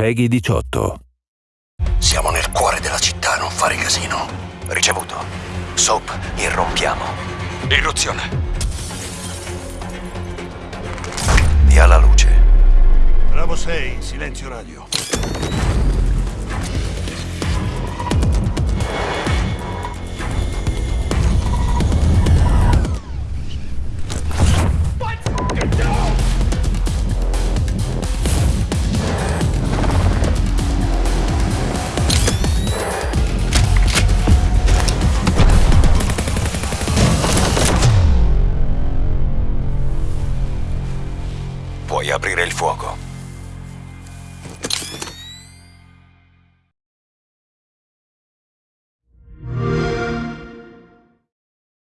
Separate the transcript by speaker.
Speaker 1: Peggy 18.
Speaker 2: Siamo nel cuore della città, non fare casino.
Speaker 3: Ricevuto. Soap, irrompiamo.
Speaker 4: Irruzione.
Speaker 3: Via la luce.
Speaker 2: Bravo 6, silenzio radio.
Speaker 3: Puoi aprire il fuoco.